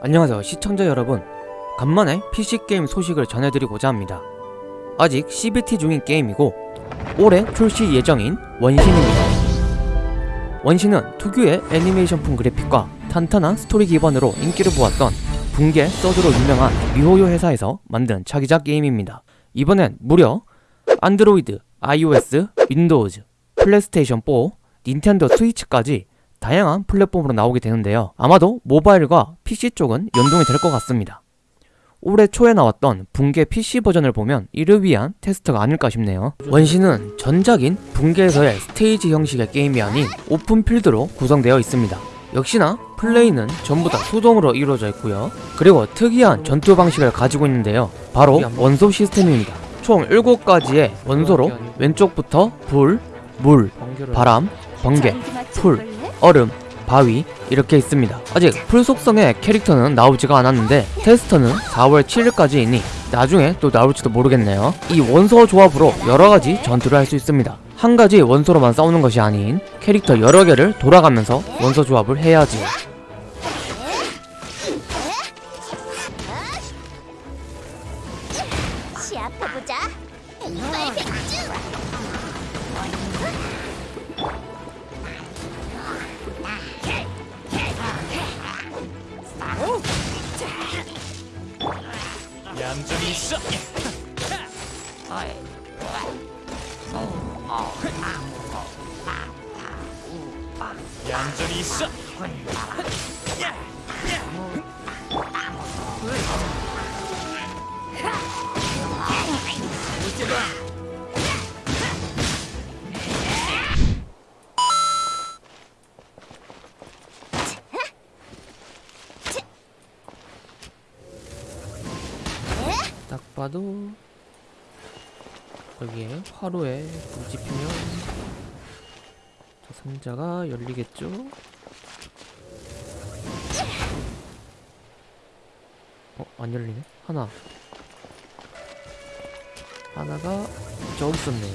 안녕하세요 시청자 여러분. 간만에 PC게임 소식을 전해드리고자 합니다. 아직 CBT 중인 게임이고 올해 출시 예정인 원신입니다. 원신은 특유의 애니메이션풍 그래픽과 탄탄한 스토리 기반으로 인기를 보았던 붕괴 서드로 유명한 미호요 회사에서 만든 차기작 게임입니다. 이번엔 무려 안드로이드, iOS, 윈도우즈, 플레이스테이션 4, 닌텐도 스위치까지 다양한 플랫폼으로 나오게 되는데요. 아마도 모바일과 PC 쪽은 연동이 될 것 같습니다. 올해 초에 나왔던 붕괴 PC 버전을 보면 이를 위한 테스트가 아닐까 싶네요. 원신은 전작인 붕괴에서의 스테이지 형식의 게임이 아닌 오픈필드로 구성되어 있습니다. 역시나 플레이는 전부 다 수동으로 이루어져 있고요. 그리고 특이한 전투 방식을 가지고 있는데요. 바로 원소 시스템입니다. 총 7가지의 원소로 왼쪽부터 불, 물, 바람, 번개, 풀, 얼음, 바위 이렇게 있습니다. 아직 풀 속성의 캐릭터는 나오지가 않았는데 테스트는 4월 7일까지이니 나중에 또 나올지도 모르겠네요. 이 원소 조합으로 여러가지 전투를 할 수 있습니다. 한 가지 원소로만 싸우는 것이 아닌 캐릭터 여러 개를 돌아가면서 원소 조합을 해야지. 시합해보자 얌전히 있어. 얌전히 있어. 봐도 여기에 화로에 불 지피면 저 상자가 열리겠죠? 어? 안 열리네? 하나 하나가 저기 있었네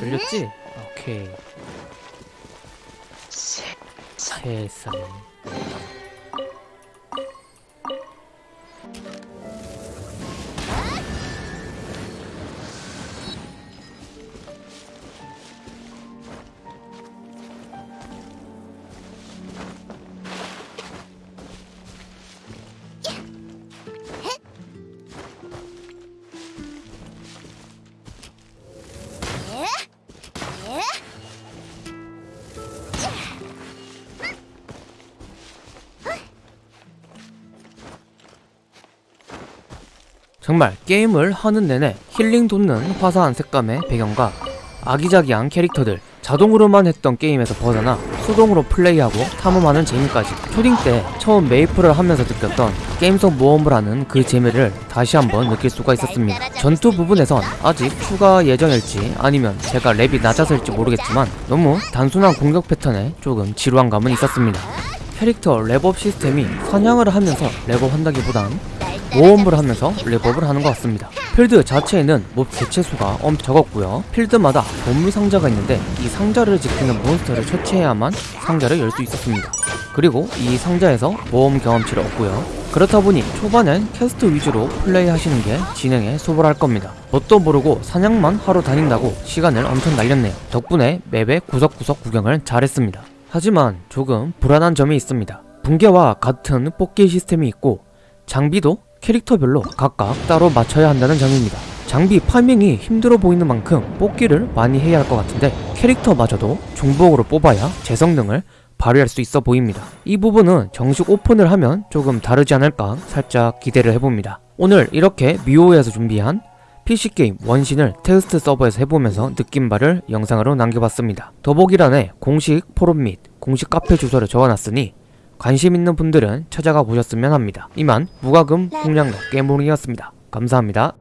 열렸지? 아, 오케이 세상 정말 게임을 하는 내내 힐링 돋는 화사한 색감의 배경과 아기자기한 캐릭터들 자동으로만 했던 게임에서 벗어나 수동으로 플레이하고 탐험하는 재미까지. 초딩 때 처음 메이플을 하면서 느꼈던 게임 속 모험을 하는 그 재미를 다시 한번 느낄 수가 있었습니다. 전투 부분에선 아직 추가 예정일지 아니면 제가 렙이 낮아서일지 모르겠지만 너무 단순한 공격 패턴에 조금 지루한 감은 있었습니다. 캐릭터 렙업 시스템이 사냥을 하면서 렙업 한다기보단 모험을 하면서 렙업을 하는 것 같습니다. 필드 자체에는 몹 개체수가 엄청 적었고요. 필드마다 보물 상자가 있는데 이 상자를 지키는 몬스터를 처치해야만 상자를 열 수 있었습니다. 그리고 이 상자에서 모험 경험치를 얻고요. 그렇다 보니 초반엔 퀘스트 위주로 플레이 하시는 게 진행에 수월할 겁니다. 뭣도 모르고 사냥만 하러 다닌다고 시간을 엄청 날렸네요. 덕분에 맵의 구석구석 구경을 잘했습니다. 하지만 조금 불안한 점이 있습니다. 붕괴와 같은 뽑기 시스템이 있고 장비도 캐릭터별로 각각 따로 맞춰야 한다는 점입니다. 장비 파밍이 힘들어 보이는 만큼 뽑기를 많이 해야 할 것 같은데 캐릭터마저도 중복으로 뽑아야 제 성능을 발휘할 수 있어 보입니다. 이 부분은 정식 오픈을 하면 조금 다르지 않을까 살짝 기대를 해봅니다. 오늘 이렇게 미호요에서 준비한 PC게임 원신을 테스트 서버에서 해보면서 느낀 바를 영상으로 남겨봤습니다. 더보기란에 공식 포럼 및 공식 카페 주소를 적어놨으니 관심 있는 분들은 찾아가 보셨으면 합니다. 이만 무과금 풍량로 깨물이었습니다. 감사합니다.